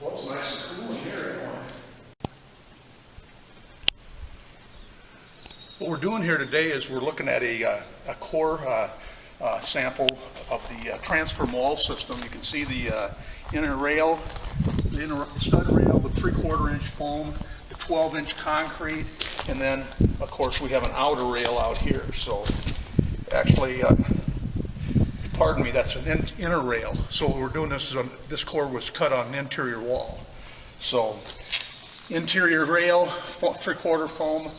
Well, it's nice and cool in here anyway. What we're doing here today is we're looking at a, uh, a core uh, uh, sample of the uh, transfer wall system. You can see the uh, inner rail, the inner stud rail with three-quarter inch foam, the 12-inch concrete, and then, of course, we have an outer rail out here. So actually, uh, pardon me, that's an in- inner rail. So what we're doing this is, on- this core was cut on an interior wall. So interior rail, three-quarter foam,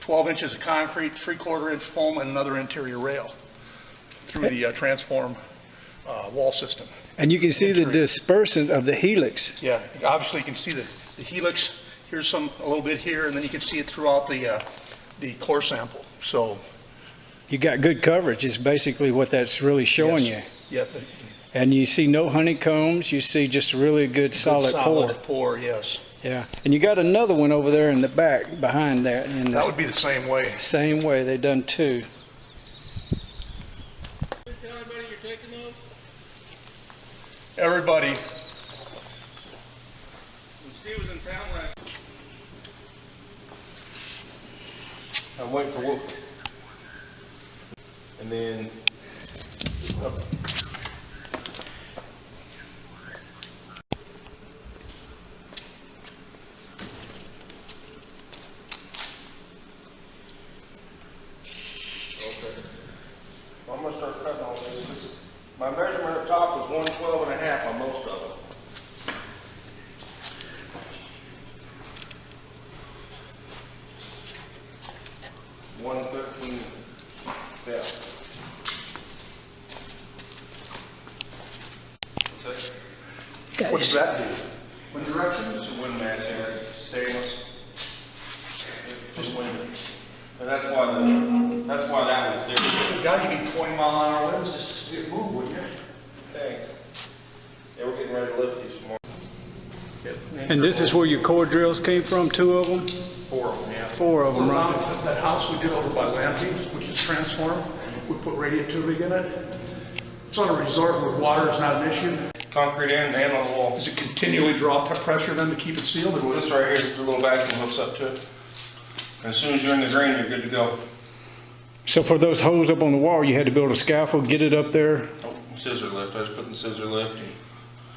12 inches of concrete, three-quarter inch foam, and another interior rail through the uh, transform uh, wall system. And you can see the dispersant of the helix. Yeah, obviously you can see the the helix, here's some, a little bit here, and then you can see it throughout the, uh, the core sample. So, You got good coverage is basically what that's really showing you. yes. Yeah, the And you see no honeycombs, you see just really good solid pour. Solid pour, yes. Yeah. And you got another one over there in the back behind that. In That the would be the same way. same way they done two. Everybody, Steve was in town last. I'm waiting for Wolf. And then. Okay. I'm gonna start cutting these. My measurement up top was one twelve and a half on most of them. One thirteen, yeah. What's that? what does that do? What direction? It's a wind match, yeah, it's stainless. Just wind. And that's why the, that's why that was different. God, you need 20 mile an hour winds just to see it move, wouldn't you? Thanks. Yeah, we're getting ready to lift these more. And this is where your core drills came from, two of them? Four of them, yeah. Four of them, Around right? that house we did over by Lampe's, which is transformed, we put radiant tubing in it. It's on a resort where water is not an issue. Concrete and, and on the wall. Does it continually draw p- pressure then to keep it sealed? or Well, what? this right here is a little vacuum hooks up to it. And As soon as you're in the drain, you're good to go. So for those holes up on the wall, you had to build a scaffold, get it up there? Oh, Scissor lift, I was putting the scissor lift and.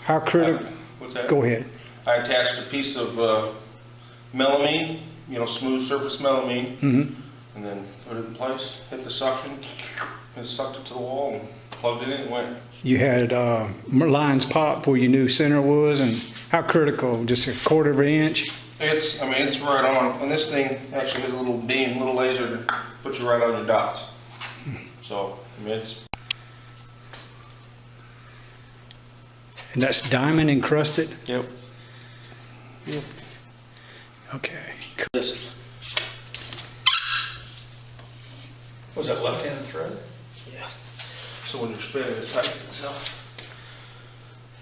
How critical? What's that? Go ahead. I attached a piece of, uh, melamine, you know, smooth surface melamine, hmm and then put it in place, hit the suction, and sucked it to the wall and plugged it in and went. You had uh, lines pop where you knew center was, and how critical? Just a quarter of an inch? It's, I mean, it's right on, and this thing actually has a little beam, little laser to put you right on your dots. So, I mean, it's, And that's diamond encrusted? yep. Yep. Okay. This. Was that left-handed thread? Yeah. So when you're spinning, it tightens itself.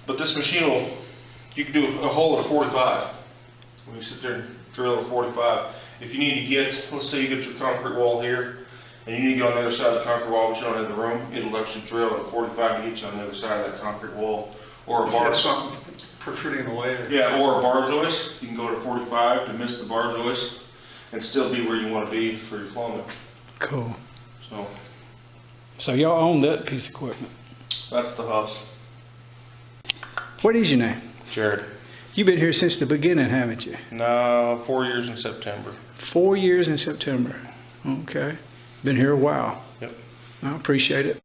But this machine will, you can do a hole at a 45. When you sit there and drill a 45. If you need to get, let's say you get your concrete wall here, and you need to get on the other side of the concrete wall, but you don't have the room, it'll actually drill at a 45 to get you on the other side of that concrete wall. Or a If you bar. had something protruding away. or- Yeah, or a bar joist, you can go to 45 to miss the bar joist, and still be where you want to be for your flow. Cool. So, So y'all own that piece of equipment. that's the Huffs. What is your name? Jared. You've been here since the beginning, haven't you? No, four years in September. Four years in September. Okay. Been here a while. Yep. I appreciate it.